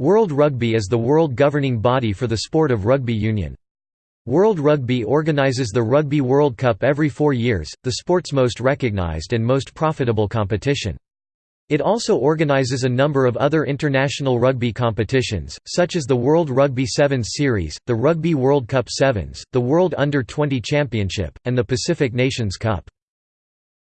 World Rugby is the world governing body for the sport of rugby union. World Rugby organises the Rugby World Cup every four years, the sport's most recognised and most profitable competition. It also organises a number of other international rugby competitions, such as the World Rugby Sevens Series, the Rugby World Cup Sevens, the World Under-20 Championship, and the Pacific Nations Cup.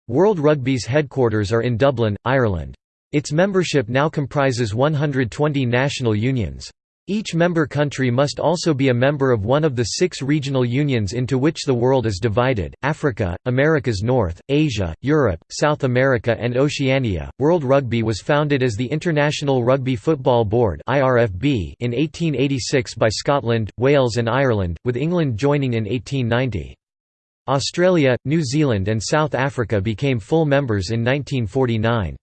World Rugby's headquarters are in Dublin, Ireland. Its membership now comprises 120 national unions. Each member country must also be a member of one of the six regional unions into which the world is divided Africa, Americas North, Asia, Europe, South America, and Oceania. World Rugby was founded as the International Rugby Football Board in 1886 by Scotland, Wales, and Ireland, with England joining in 1890. Australia, New Zealand, and South Africa became full members in 1949.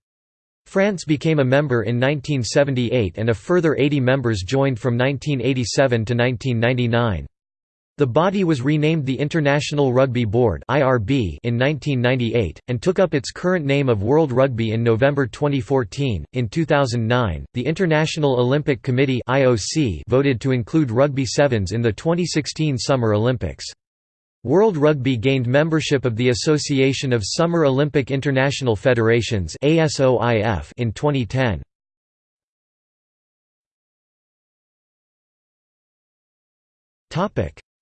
France became a member in 1978 and a further 80 members joined from 1987 to 1999. The body was renamed the International Rugby Board in 1998, and took up its current name of World Rugby in November 2014. In 2009, the International Olympic Committee voted to include Rugby Sevens in the 2016 Summer Olympics. World Rugby gained membership of the Association of Summer Olympic International Federations in 2010.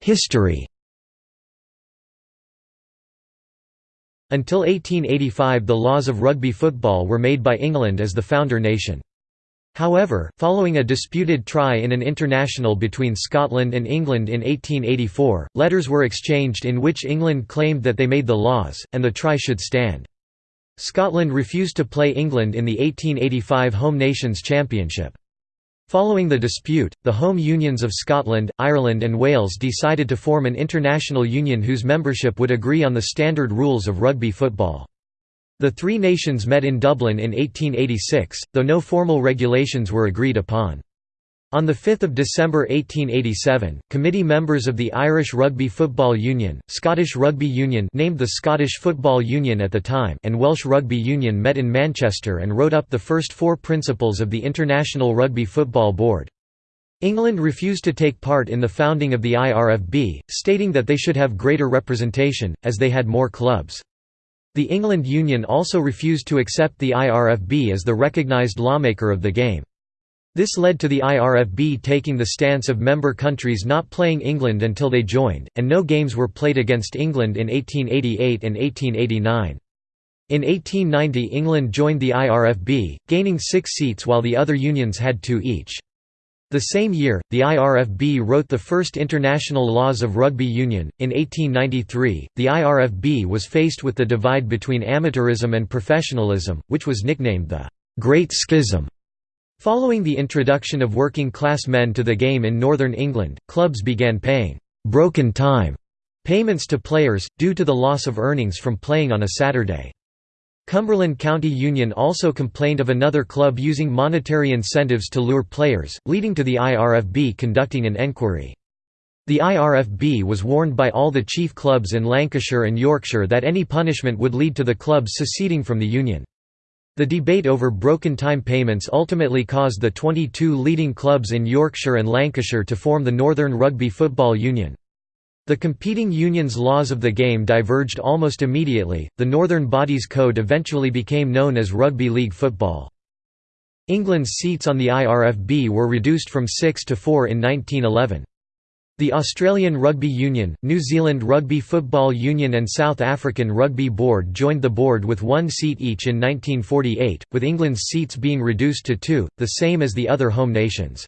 History Until 1885 the laws of rugby football were made by England as the founder nation. However, following a disputed try in an international between Scotland and England in 1884, letters were exchanged in which England claimed that they made the laws, and the try should stand. Scotland refused to play England in the 1885 Home Nations Championship. Following the dispute, the home unions of Scotland, Ireland and Wales decided to form an international union whose membership would agree on the standard rules of rugby football. The three nations met in Dublin in 1886, though no formal regulations were agreed upon. On 5 December 1887, committee members of the Irish Rugby Football Union, Scottish Rugby Union named the Scottish Football Union at the time and Welsh Rugby Union met in Manchester and wrote up the first four principles of the International Rugby Football Board. England refused to take part in the founding of the IRFB, stating that they should have greater representation, as they had more clubs. The England Union also refused to accept the IRFB as the recognised lawmaker of the game. This led to the IRFB taking the stance of member countries not playing England until they joined, and no games were played against England in 1888 and 1889. In 1890 England joined the IRFB, gaining six seats while the other unions had two each. The same year, the IRFB wrote the first international laws of rugby union. In 1893, the IRFB was faced with the divide between amateurism and professionalism, which was nicknamed the Great Schism. Following the introduction of working class men to the game in northern England, clubs began paying broken time payments to players, due to the loss of earnings from playing on a Saturday. Cumberland County Union also complained of another club using monetary incentives to lure players, leading to the IRFB conducting an enquiry. The IRFB was warned by all the chief clubs in Lancashire and Yorkshire that any punishment would lead to the clubs seceding from the union. The debate over broken time payments ultimately caused the 22 leading clubs in Yorkshire and Lancashire to form the Northern Rugby Football Union. The competing unions' laws of the game diverged almost immediately. The Northern Bodies Code eventually became known as Rugby League football. England's seats on the IRFB were reduced from 6 to 4 in 1911. The Australian Rugby Union, New Zealand Rugby Football Union and South African Rugby Board joined the board with one seat each in 1948, with England's seats being reduced to two, the same as the other home nations.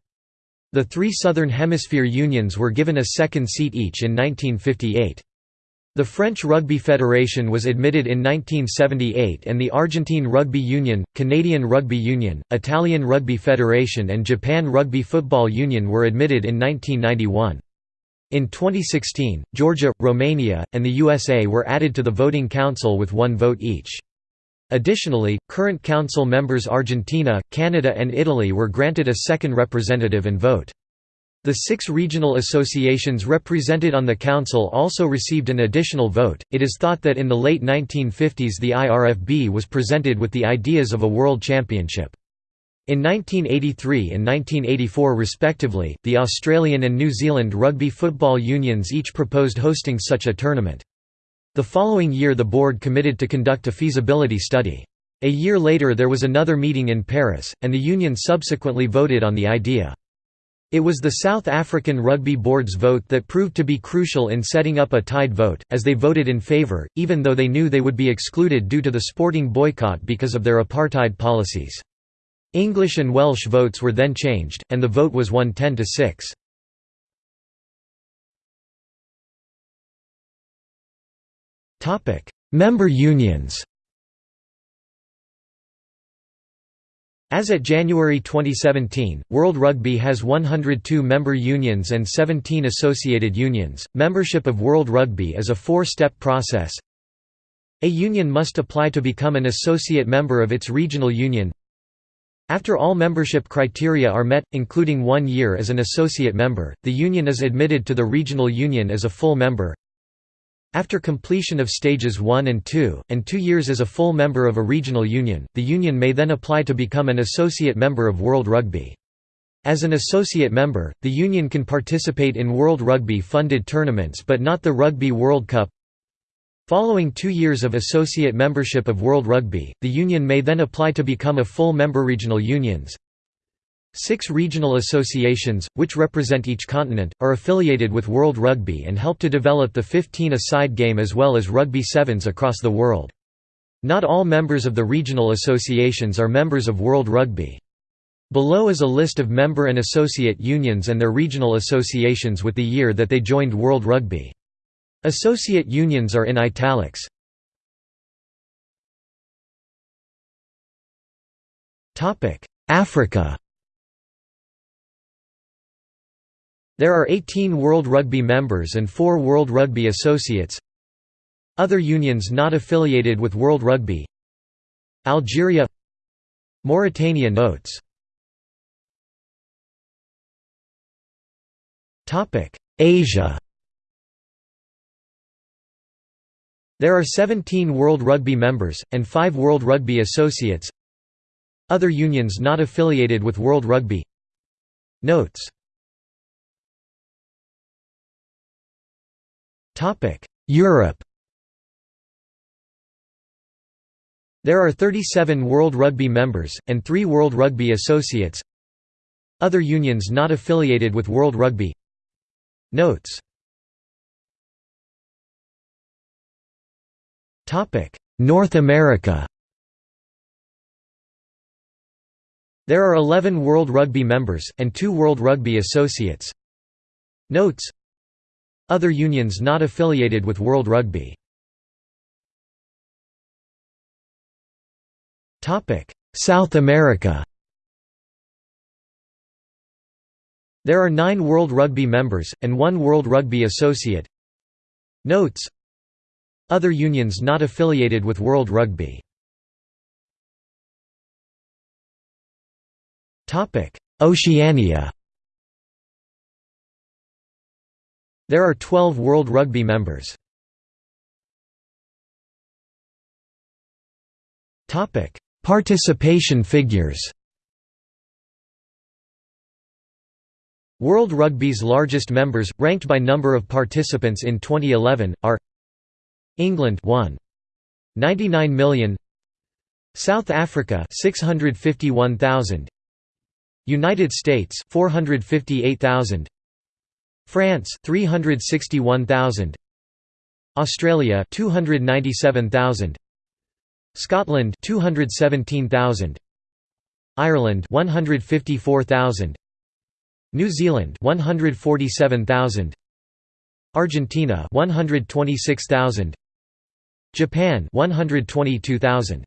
The three Southern Hemisphere unions were given a second seat each in 1958. The French Rugby Federation was admitted in 1978 and the Argentine Rugby Union, Canadian Rugby Union, Italian Rugby Federation and Japan Rugby Football Union were admitted in 1991. In 2016, Georgia, Romania, and the USA were added to the voting council with one vote each. Additionally, current council members Argentina, Canada and Italy were granted a second representative and vote. The six regional associations represented on the council also received an additional vote. It is thought that in the late 1950s the IRFB was presented with the ideas of a world championship. In 1983 and 1984 respectively, the Australian and New Zealand rugby football unions each proposed hosting such a tournament. The following year the board committed to conduct a feasibility study. A year later there was another meeting in Paris, and the union subsequently voted on the idea. It was the South African Rugby Board's vote that proved to be crucial in setting up a tied vote, as they voted in favour, even though they knew they would be excluded due to the sporting boycott because of their apartheid policies. English and Welsh votes were then changed, and the vote was won 10 to 6. Member unions. As at January 2017, World Rugby has 102 member unions and 17 associated unions. Membership of World Rugby is a four-step process. A union must apply to become an associate member of its regional union. After all membership criteria are met, including one year as an associate member, the union is admitted to the regional union as a full member. After completion of stages 1 and 2, and two years as a full member of a regional union, the union may then apply to become an associate member of World Rugby. As an associate member, the union can participate in World Rugby funded tournaments but not the Rugby World Cup, Following two years of associate membership of World Rugby, the union may then apply to become a full member regional unions. Six regional associations, which represent each continent, are affiliated with World Rugby and help to develop the 15-a-side game as well as rugby sevens across the world. Not all members of the regional associations are members of World Rugby. Below is a list of member and associate unions and their regional associations with the year that they joined World Rugby. Associate unions are in italics. Africa There are 18 World Rugby members and 4 World Rugby associates. Other unions not affiliated with World Rugby. Algeria. Mauritania notes. Asia. There are 17 World Rugby members, and 5 World Rugby associates. Other unions not affiliated with World Rugby. Notes Europe. There are 37 World Rugby members, and 3 World Rugby associates. Other unions not affiliated with World Rugby. Notes. North America. There are 11 World Rugby members, and 2 World Rugby associates. Notes Other unions not affiliated with World Rugby. South America. There are 9 World Rugby members, and 1 World Rugby associate. Notes other unions not affiliated with World Rugby. Oceania There are 12 World Rugby members. Participation figures. World Rugby's largest members, ranked by number of participants in 2011, are England 1 99 million. South Africa 651,000 United States 458,000 France 361,000 Australia 297,000 Scotland 217,000 Ireland 154,000 New Zealand 147,000 Argentina 126,000 Japan 122,000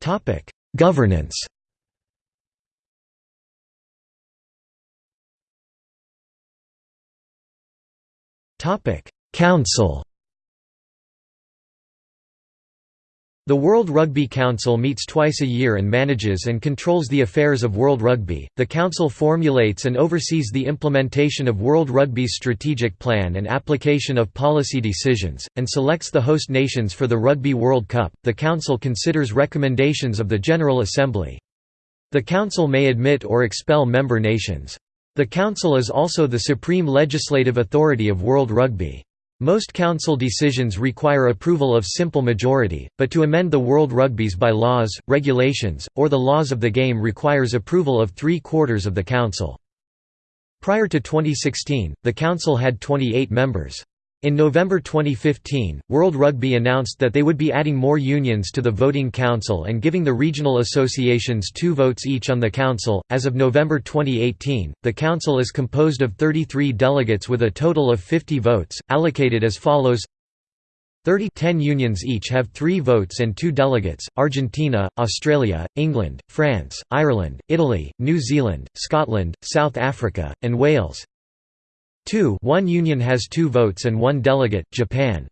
Topic Governance Council The World Rugby Council meets twice a year and manages and controls the affairs of World Rugby. The Council formulates and oversees the implementation of World Rugby's strategic plan and application of policy decisions, and selects the host nations for the Rugby World Cup. The Council considers recommendations of the General Assembly. The Council may admit or expel member nations. The Council is also the supreme legislative authority of World Rugby. Most council decisions require approval of simple majority, but to amend the World Rugby's by laws, regulations, or the laws of the game requires approval of three-quarters of the council. Prior to 2016, the council had 28 members. In November 2015, World Rugby announced that they would be adding more unions to the voting council and giving the regional associations two votes each on the council. As of November 2018, the council is composed of 33 delegates with a total of 50 votes, allocated as follows 30 10 unions each have three votes and two delegates, Argentina, Australia, England, France, Ireland, Italy, New Zealand, Scotland, South Africa, and Wales 2 one union has two votes and one delegate, Japan.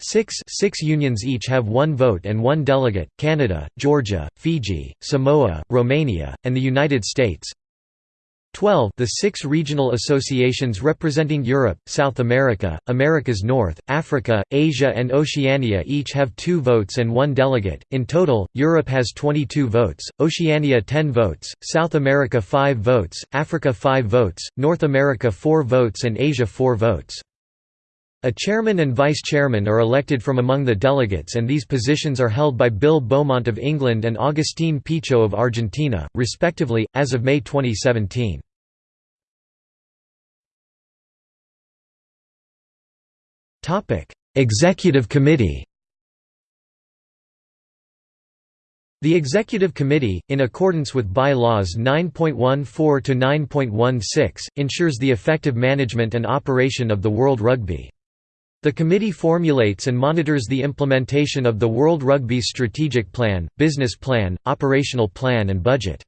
6 six unions each have one vote and one delegate, Canada, Georgia, Fiji, Samoa, Romania, and the United States 12 The six regional associations representing Europe, South America, Americas North, Africa, Asia and Oceania each have two votes and one delegate. In total, Europe has 22 votes, Oceania 10 votes, South America 5 votes, Africa 5 votes, North America 4 votes and Asia 4 votes. A chairman and vice-chairman are elected from among the delegates and these positions are held by Bill Beaumont of England and Agustín Pichot of Argentina, respectively, as of May 2017. Executive Committee The Executive Committee, in accordance with By-laws 9.14 to 9.16, ensures the effective management and operation of the World Rugby. The committee formulates and monitors the implementation of the World Rugby's strategic plan, business plan, operational plan and budget.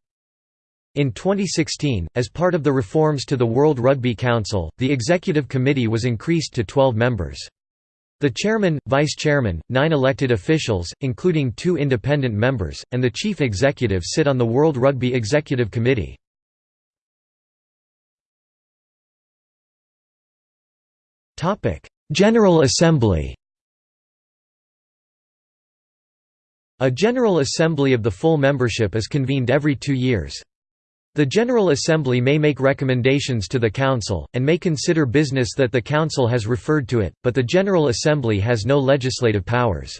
In 2016, as part of the reforms to the World Rugby Council, the Executive Committee was increased to 12 members. The chairman, vice-chairman, nine elected officials, including two independent members, and the chief executive sit on the World Rugby Executive Committee. General Assembly A General Assembly of the full membership is convened every two years. The General Assembly may make recommendations to the Council, and may consider business that the Council has referred to it, but the General Assembly has no legislative powers.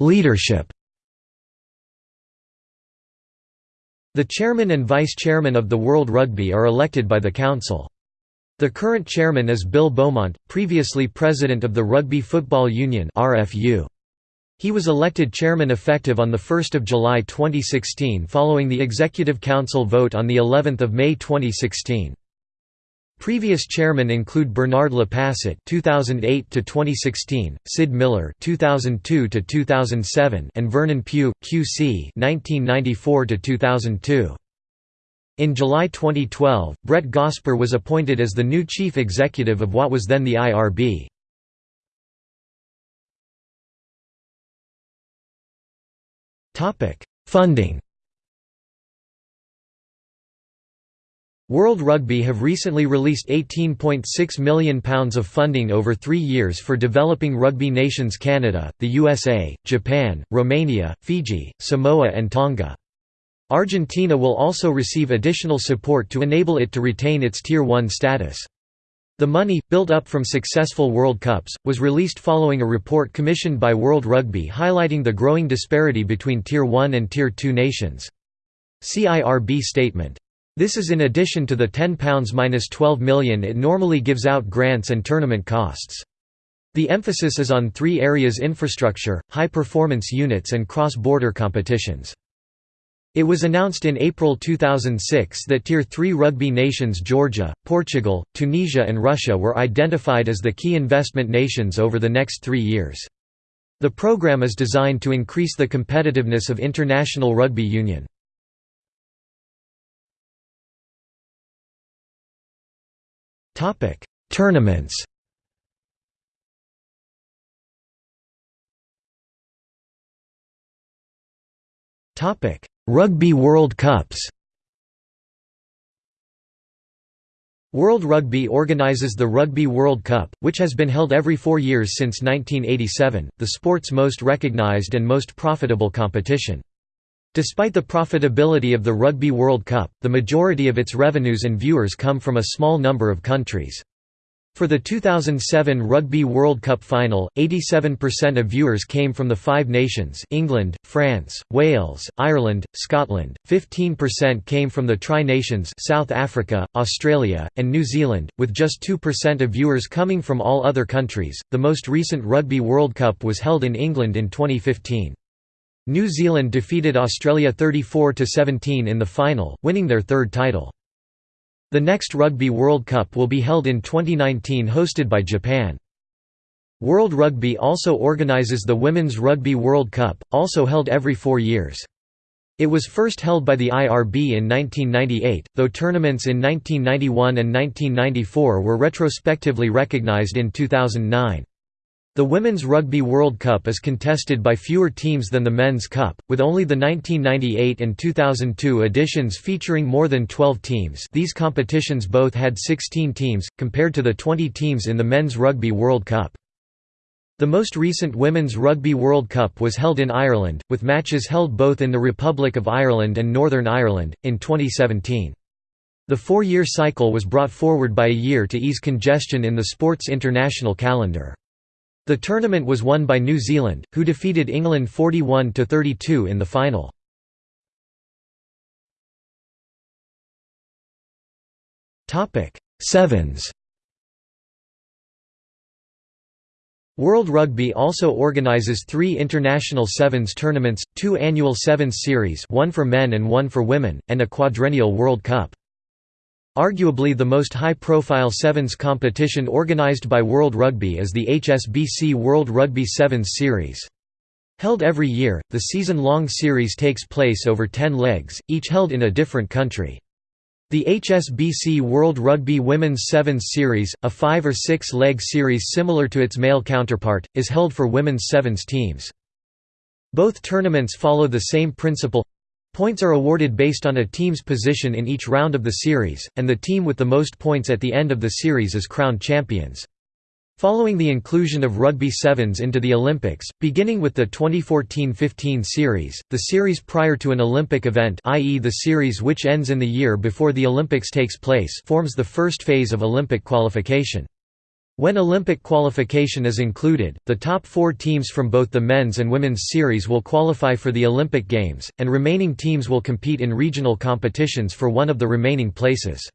Leadership The chairman and vice-chairman of the World Rugby are elected by the Council. The current chairman is Bill Beaumont, previously president of the Rugby Football Union. He was elected chairman effective on 1 July 2016 following the Executive Council vote on of May 2016. Previous chairmen include Bernard Lapasset (2008 to 2016), Syd Millar (2002 to 2007), and Vernon Pugh, QC (1994 to 2002). In July 2012, Brett Gosper was appointed as the new chief executive of what was then the IRB. Topic: Funding World Rugby have recently released £18.6 million of funding over three years for developing rugby nations Canada, the USA, Japan, Romania, Fiji, Samoa and Tonga. Argentina will also receive additional support to enable it to retain its Tier 1 status. The money, built up from successful World Cups, was released following a report commissioned by World Rugby highlighting the growing disparity between Tier 1 and Tier 2 nations. CIRB statement. This is in addition to the £10–12 million it normally gives out grants and tournament costs. The emphasis is on three areas infrastructure, high-performance units and cross-border competitions. It was announced in April 2006 that Tier 3 rugby nations Georgia, Portugal, Tunisia and Russia were identified as the key investment nations over the next three years. The program is designed to increase the competitiveness of international rugby union. Tournaments. Topic: Rugby World Cups. World Rugby organises the Rugby World Cup, which has been held every four years since 1987, the sport's most recognised and most profitable competition. Despite the profitability of the Rugby World Cup, the majority of its revenues and viewers come from a small number of countries. For the 2007 Rugby World Cup final, 87% of viewers came from the five nations England, France, Wales, Ireland, Scotland, 15% came from the Tri-Nations South Africa, Australia, and New Zealand, with just 2% of viewers coming from all other countries. The most recent Rugby World Cup was held in England in 2015. New Zealand defeated Australia 34–17 in the final, winning their third title. The next Rugby World Cup will be held in 2019 hosted by Japan. World Rugby also organises the Women's Rugby World Cup, also held every four years. It was first held by the IRB in 1998, though tournaments in 1991 and 1994 were retrospectively recognised in 2009. The Women's Rugby World Cup is contested by fewer teams than the Men's Cup, with only the 1998 and 2002 editions featuring more than 12 teams these competitions both had 16 teams, compared to the 20 teams in the Men's Rugby World Cup. The most recent Women's Rugby World Cup was held in Ireland, with matches held both in the Republic of Ireland and Northern Ireland, in 2017. The four-year cycle was brought forward by a year to ease congestion in the sport's international calendar. The tournament was won by New Zealand, who defeated England 41–32 in the final. Sevens World Rugby also organises three international sevens tournaments, two annual sevens series one for men and one for women, and a quadrennial World Cup. Arguably the most high-profile Sevens competition organised by World Rugby is the HSBC World Rugby Sevens Series. Held every year, the season-long series takes place over 10 legs, each held in a different country. The HSBC World Rugby Women's Sevens Series, a five- or six-leg series similar to its male counterpart, is held for women's sevens teams. Both tournaments follow the same principle Points are awarded based on a team's position in each round of the series, and the team with the most points at the end of the series is crowned champions. Following the inclusion of Rugby Sevens into the Olympics, beginning with the 2014–15 series, the series prior to an Olympic event i.e. the series which ends in the year before the Olympics takes place forms the first phase of Olympic qualification. When Olympic qualification is included, the top four teams from both the men's and women's series will qualify for the Olympic Games, and remaining teams will compete in regional competitions for one of the remaining places.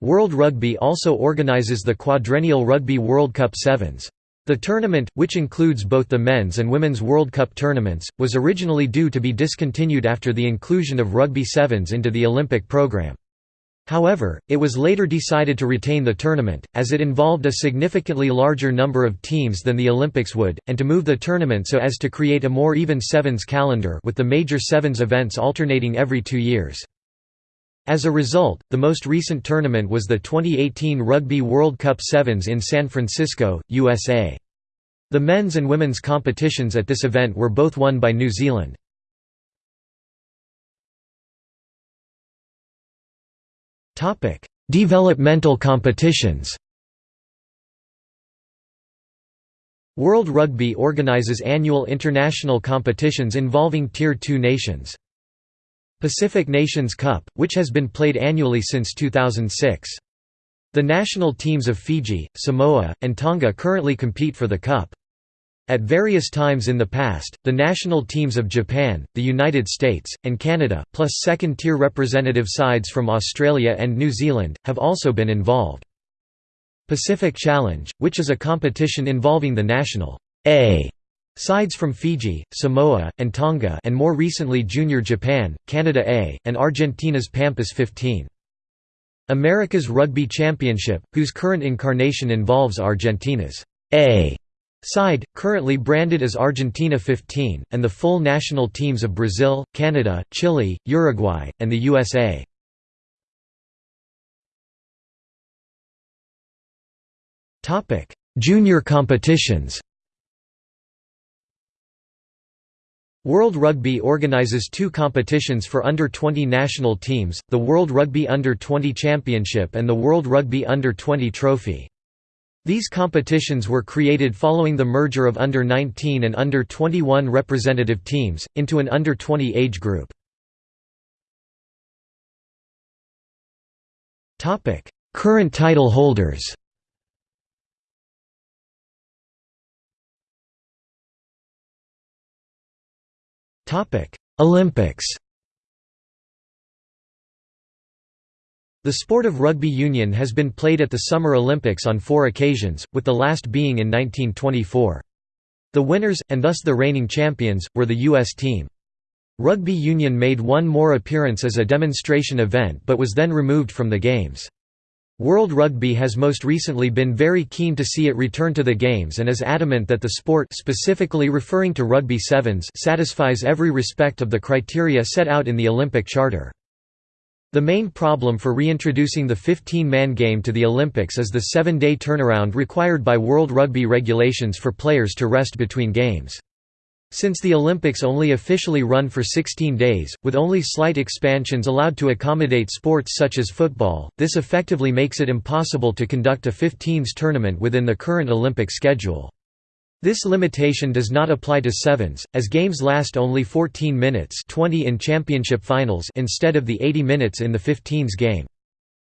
World Rugby also organises the quadrennial Rugby World Cup Sevens. The tournament, which includes both the men's and women's World Cup tournaments, was originally due to be discontinued after the inclusion of Rugby Sevens into the Olympic programme. However, it was later decided to retain the tournament, as it involved a significantly larger number of teams than the Olympics would, and to move the tournament so as to create a more even sevens calendar with the major sevens events alternating every two years. As a result, the most recent tournament was the 2018 Rugby World Cup Sevens in San Francisco, USA. The men's and women's competitions at this event were both won by New Zealand. Developmental competitions World Rugby organises annual international competitions involving Tier 2 nations. Pacific Nations Cup, which has been played annually since 2006. The national teams of Fiji, Samoa, and Tonga currently compete for the Cup. At various times in the past, the national teams of Japan, the United States, and Canada, plus second-tier representative sides from Australia and New Zealand, have also been involved. Pacific Challenge, which is a competition involving the national A sides from Fiji, Samoa, and Tonga and more recently Junior Japan, Canada A, and Argentina's Pampas 15. America's Rugby Championship, whose current incarnation involves Argentina's A side, currently branded as Argentina 15, and the full national teams of Brazil, Canada, Chile, Uruguay, and the USA. Junior competitions World Rugby organises two competitions for under-20 national teams, the World Rugby Under-20 Championship and the World Rugby Under-20 Trophy. These competitions were created following the merger of under-19 and under-21 representative teams, into an under-20 age group. Current title holders Olympics The sport of rugby union has been played at the Summer Olympics on four occasions, with the last being in 1924. The winners, and thus the reigning champions, were the U.S. team. Rugby union made one more appearance as a demonstration event but was then removed from the Games. World Rugby has most recently been very keen to see it return to the Games and is adamant that the sport specifically referring to rugby sevens satisfies every respect of the criteria set out in the Olympic Charter. The main problem for reintroducing the 15-man game to the Olympics is the seven-day turnaround required by World Rugby regulations for players to rest between games. Since the Olympics only officially run for 16 days, with only slight expansions allowed to accommodate sports such as football, this effectively makes it impossible to conduct a 15s tournament within the current Olympic schedule. This limitation does not apply to sevens, as games last only 14 minutes 20 in championship finals instead of the 80 minutes in the 15s game.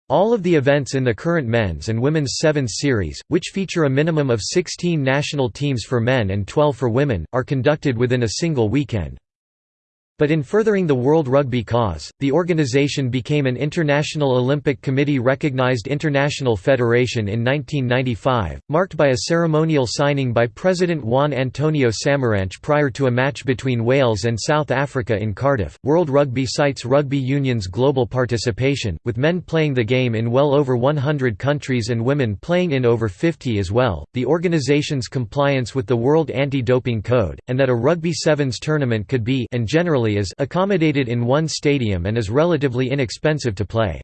All of the events in the current men's and women's sevens series, which feature a minimum of 16 national teams for men and 12 for women, are conducted within a single weekend. But in furthering the World Rugby cause, the organization became an International Olympic Committee-recognized international federation in 1995, marked by a ceremonial signing by President Juan Antonio Samaranch prior to a match between Wales and South Africa in Cardiff. World Rugby cites rugby union's global participation, with men playing the game in well over 100 countries and women playing in over 50 as well, the organization's compliance with the World Anti-Doping Code, and that a Rugby Sevens tournament could be and generally is accommodated in one stadium and is relatively inexpensive to play.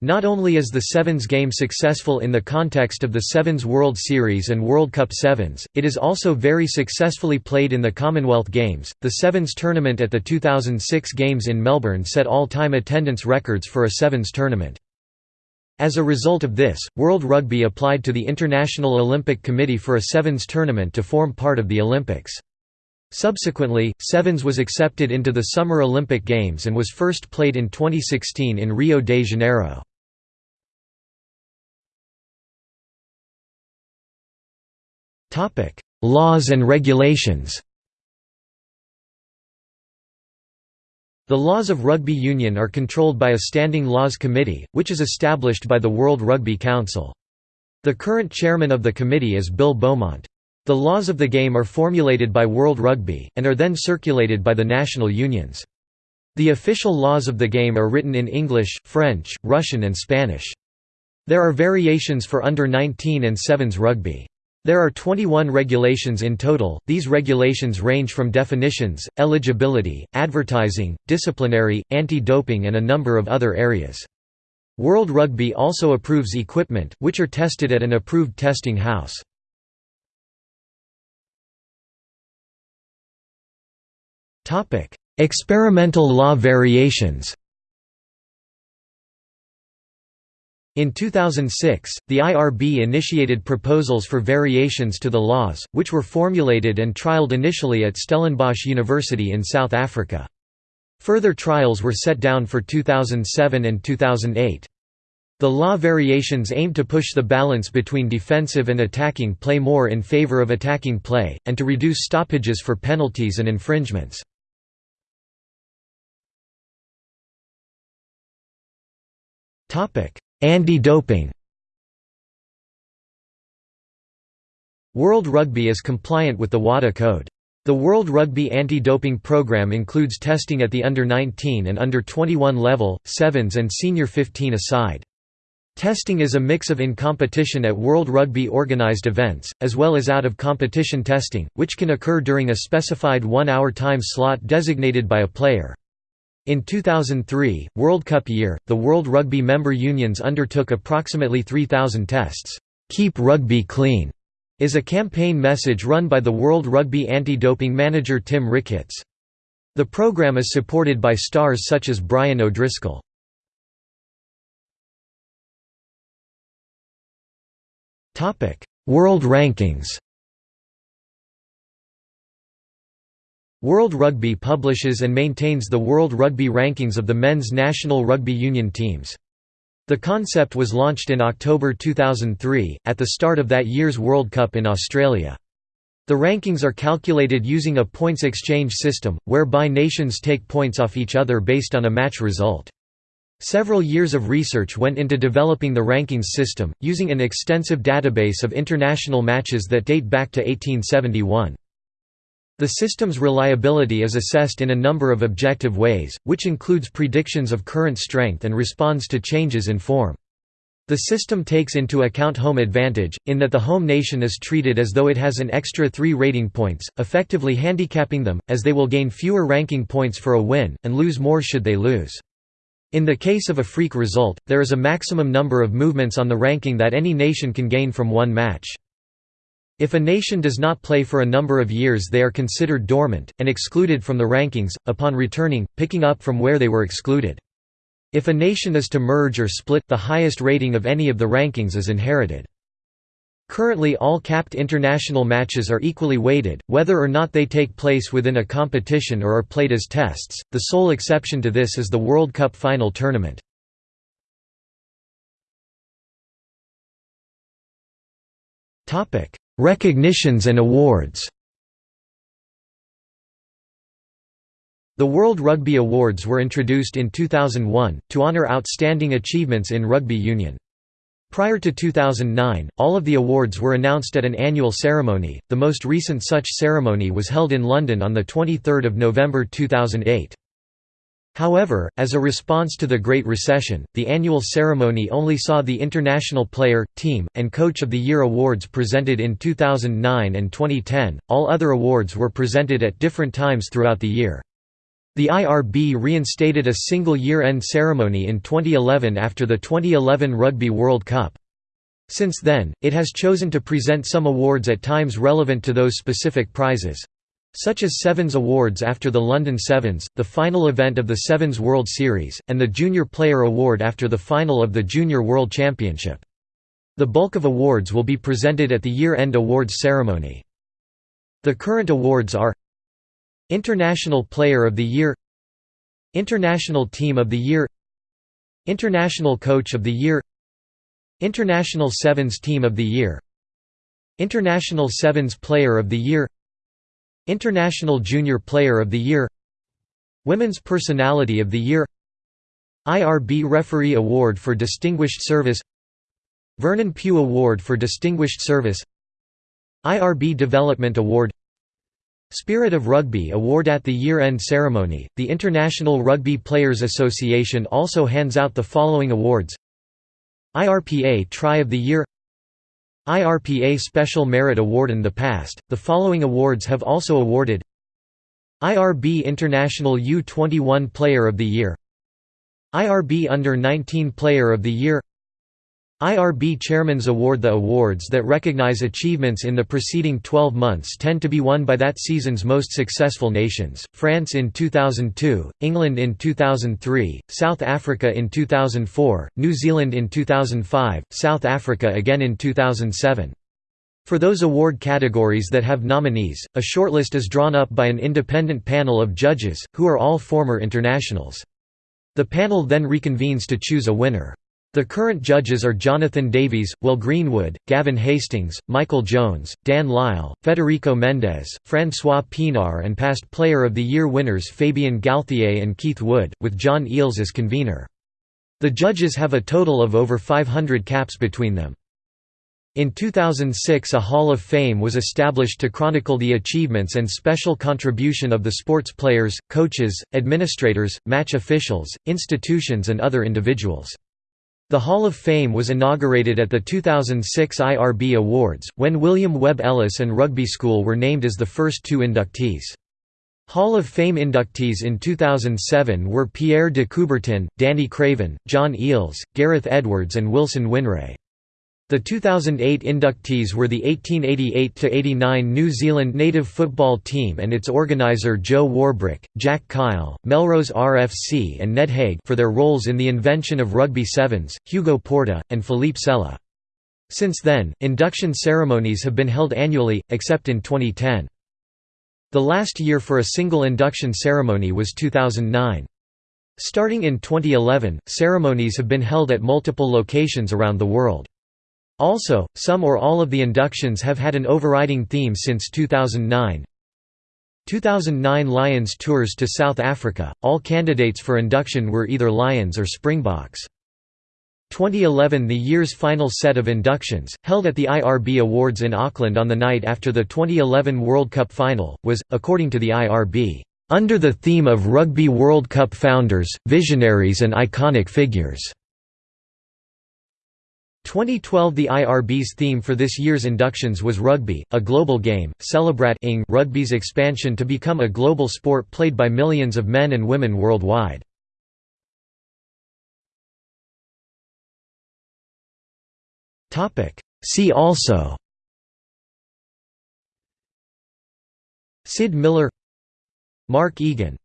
Not only is the Sevens game successful in the context of the Sevens World Series and World Cup Sevens, it is also very successfully played in the Commonwealth Games. The Sevens tournament at the 2006 Games in Melbourne set all-time attendance records for a Sevens tournament. As a result of this, World Rugby applied to the International Olympic Committee for a Sevens tournament to form part of the Olympics. Subsequently, Sevens was accepted into the Summer Olympic Games and was first played in 2016 in Rio de Janeiro. Laws and regulations The laws of rugby union are controlled by a Standing Laws Committee, which is established by the World Rugby Council. The current chairman of the committee is Bill Beaumont. The laws of the game are formulated by World Rugby, and are then circulated by the national unions. The official laws of the game are written in English, French, Russian and Spanish. There are variations for under-19 and 7s rugby. There are 21 regulations in total, these regulations range from definitions, eligibility, advertising, disciplinary, anti-doping and a number of other areas. World Rugby also approves equipment, which are tested at an approved testing house. Experimental law variations In 2006, the IRB initiated proposals for variations to the laws, which were formulated and trialled initially at Stellenbosch University in South Africa. Further trials were set down for 2007 and 2008. The law variations aim to push the balance between defensive and attacking play more in favor of attacking play, and to reduce stoppages for penalties and infringements. Anti-doping World Rugby is compliant with the WADA Code. The World Rugby Anti-Doping Programme includes testing at the under-19 and under-21 level, 7s and senior 15 aside. Testing is a mix of in-competition at World Rugby organised events, as well as out-of-competition testing, which can occur during a specified one-hour time slot designated by a player. In 2003, World Cup year, the World Rugby member unions undertook approximately 3,000 tests. "'Keep Rugby Clean' is a campaign message run by the World Rugby anti-doping manager Tim Ricketts. The program is supported by stars such as Brian O'Driscoll. World Rankings World Rugby publishes and maintains the World Rugby Rankings of the men's national rugby union teams. The concept was launched in October 2003, at the start of that year's World Cup in Australia. The rankings are calculated using a points exchange system, whereby nations take points off each other based on a match result. Several years of research went into developing the rankings system, using an extensive database of international matches that date back to 1871. The system's reliability is assessed in a number of objective ways, which includes predictions of current strength and responds to changes in form. The system takes into account home advantage, in that the home nation is treated as though it has an extra three rating points, effectively handicapping them, as they will gain fewer ranking points for a win, and lose more should they lose. In the case of a freak result, there is a maximum number of movements on the ranking that any nation can gain from one match. If a nation does not play for a number of years they are considered dormant, and excluded from the rankings, upon returning, picking up from where they were excluded. If a nation is to merge or split, the highest rating of any of the rankings is inherited. Currently all capped international matches are equally weighted, whether or not they take place within a competition or are played as tests, the sole exception to this is the World Cup final tournament. Recognitions and awards The World Rugby Awards were introduced in 2001, to honour outstanding achievements in rugby union. Prior to 2009, all of the awards were announced at an annual ceremony, the most recent such ceremony was held in London on 23 November 2008. However, as a response to the Great Recession, the annual ceremony only saw the International Player, Team, and Coach of the Year awards presented in 2009 and 2010. All other awards were presented at different times throughout the year. The IRB reinstated a single year-end ceremony in 2011 after the 2011 Rugby World Cup. Since then, it has chosen to present some awards at times relevant to those specific prizes, such as Sevens Awards after the London Sevens, the final event of the Sevens World Series, and the Junior Player Award after the final of the Junior World Championship. The bulk of awards will be presented at the year-end awards ceremony. The current awards are International Player of the Year International Team of the Year International Coach of the Year International Sevens Team of the Year International Sevens Player of the Year International Junior Player of the Year Women's Personality of the Year IRB Referee Award for Distinguished Service Vernon Pugh Award for Distinguished Service IRB Development Award Spirit of Rugby Award At the year-end ceremony, the International Rugby Players Association also hands out the following awards. IRPA Try of the Year IRPA Special Merit Award in the past, the following awards have also awarded IRB International U21 Player of the Year IRB Under-19 Player of the Year IRB Chairman's Award The awards that recognize achievements in the preceding 12 months tend to be won by that season's most successful nations, France in 2002, England in 2003, South Africa in 2004, New Zealand in 2005, South Africa again in 2007. For those award categories that have nominees, a shortlist is drawn up by an independent panel of judges, who are all former internationals. The panel then reconvenes to choose a winner. The current judges are Jonathan Davies, Will Greenwood, Gavin Hastings, Michael Jones, Dan Lyle, Federico Mendez, François Pienaar and past Player of the Year winners Fabian Galthié and Keith Wood, with John Eales as convener. The judges have a total of over 500 caps between them. In 2006 a Hall of Fame was established to chronicle the achievements and special contribution of the sports players, coaches, administrators, match officials, institutions and other individuals. The Hall of Fame was inaugurated at the 2006 IRB Awards, when William Webb Ellis and Rugby School were named as the first two inductees. Hall of Fame inductees in 2007 were Pierre de Coubertin, Danie Craven, John Eales, Gareth Edwards and Wilson Whineray. The 2008 inductees were the 1888–89 New Zealand native football team and its organiser Joe Warbrick, Jack Kyle, Melrose RFC and Ned Haig for their roles in the invention of rugby sevens, Hugo Porta, and Philippe Sella. Since then, induction ceremonies have been held annually, except in 2010. The last year for a single induction ceremony was 2009. Starting in 2011, ceremonies have been held at multiple locations around the world. Also, some or all of the inductions have had an overriding theme since 2009. 2009 Lions tours to South Africa, all candidates for induction were either Lions or Springboks. 2011 The year's final set of inductions, held at the IRB Awards in Auckland on the night after the 2011 World Cup final, was, according to the IRB, "...under the theme of Rugby World Cup founders, visionaries and iconic figures." 2012 The IRB's theme for this year's inductions was Rugby, a global game, celebrating rugby's expansion to become a global sport played by millions of men and women worldwide. See also Syd Millar Mark Egan